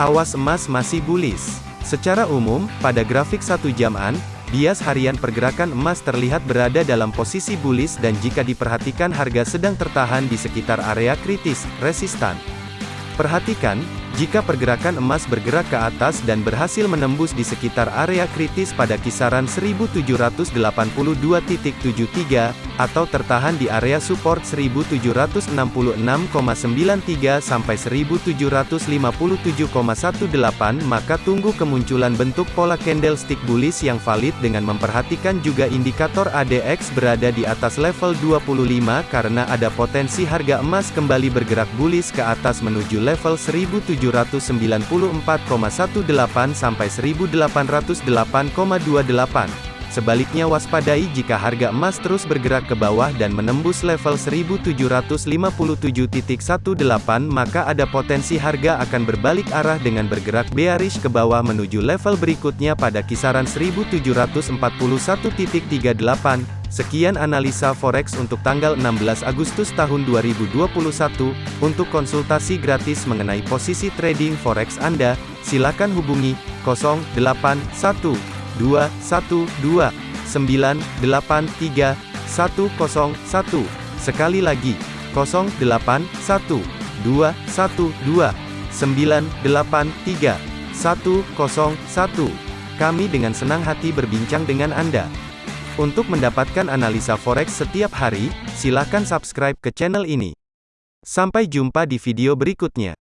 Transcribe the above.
Awas emas masih bullish. Secara umum, pada grafik satu jaman, bias harian pergerakan emas terlihat berada dalam posisi bullish dan jika diperhatikan harga sedang tertahan di sekitar area kritis, resistan. Perhatikan, jika pergerakan emas bergerak ke atas dan berhasil menembus di sekitar area kritis pada kisaran 1782.73 atau tertahan di area support 1766,93 sampai 1757,18 maka tunggu kemunculan bentuk pola candlestick bullish yang valid dengan memperhatikan juga indikator ADX berada di atas level 25 karena ada potensi harga emas kembali bergerak bullish ke atas menuju level 1700 1794,18 sampai 1808,28. Sebaliknya waspadai jika harga emas terus bergerak ke bawah dan menembus level 1757.18 maka ada potensi harga akan berbalik arah dengan bergerak bearish ke bawah menuju level berikutnya pada kisaran 1741.38. Sekian analisa forex untuk tanggal 16 Agustus tahun 2021. Untuk konsultasi gratis mengenai posisi trading forex Anda, silakan hubungi 081212983101. Sekali lagi, 081212983101. Kami dengan senang hati berbincang dengan Anda. Untuk mendapatkan analisa forex setiap hari, silakan subscribe ke channel ini. Sampai jumpa di video berikutnya.